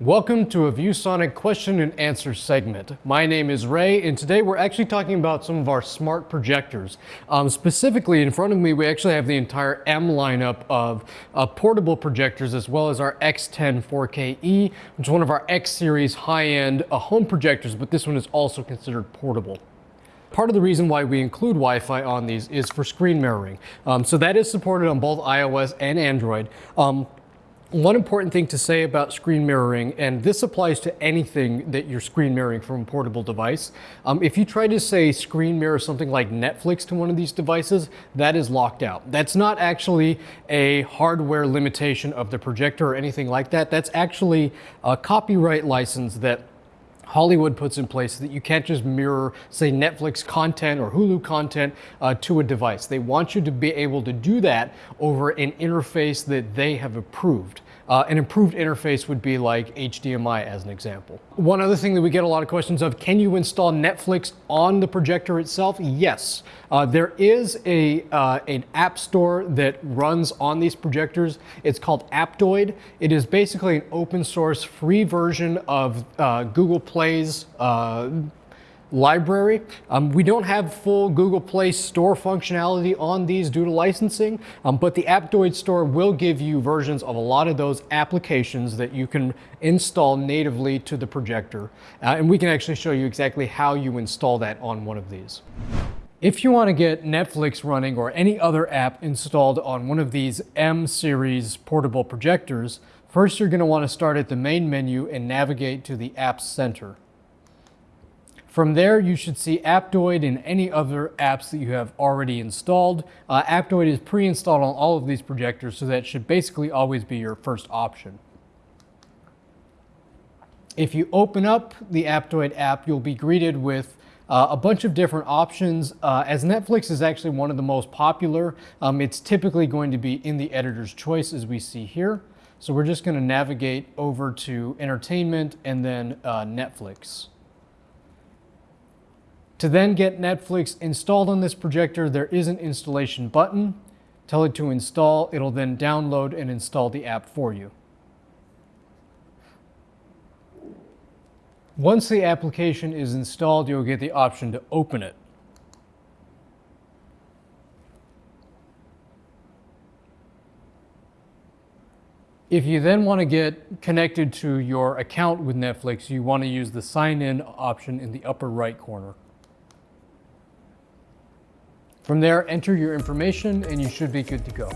Welcome to a ViewSonic question and answer segment. My name is Ray, and today we're actually talking about some of our smart projectors. Um, specifically, in front of me, we actually have the entire M lineup of uh, portable projectors, as well as our X10 4KE, which is one of our X series high-end uh, home projectors, but this one is also considered portable. Part of the reason why we include Wi-Fi on these is for screen mirroring. Um, so that is supported on both iOS and Android. Um, one important thing to say about screen mirroring, and this applies to anything that you're screen mirroring from a portable device. Um, if you try to say screen mirror something like Netflix to one of these devices, that is locked out. That's not actually a hardware limitation of the projector or anything like that. That's actually a copyright license that Hollywood puts in place that you can't just mirror, say, Netflix content or Hulu content uh, to a device. They want you to be able to do that over an interface that they have approved. Uh, an improved interface would be like HDMI as an example. One other thing that we get a lot of questions of, can you install Netflix on the projector itself? Yes. Uh, there is a, uh, an app store that runs on these projectors. It's called Aptoide. It is basically an open source free version of uh, Google Play's uh, library. Um, we don't have full Google Play Store functionality on these due to licensing, um, but the Aptoide store will give you versions of a lot of those applications that you can install natively to the projector. Uh, and we can actually show you exactly how you install that on one of these. If you want to get Netflix running or any other app installed on one of these M series portable projectors, first you're going to want to start at the main menu and navigate to the Apps Center. From there, you should see Aptoide and any other apps that you have already installed. Uh, Aptoide is pre-installed on all of these projectors, so that should basically always be your first option. If you open up the Aptoide app, you'll be greeted with uh, a bunch of different options. Uh, as Netflix is actually one of the most popular, um, it's typically going to be in the editor's choice as we see here. So we're just going to navigate over to entertainment and then uh, Netflix. To then get Netflix installed on this projector, there is an installation button. Tell it to install, it'll then download and install the app for you. Once the application is installed, you'll get the option to open it. If you then want to get connected to your account with Netflix, you want to use the sign in option in the upper right corner. From there, enter your information and you should be good to go.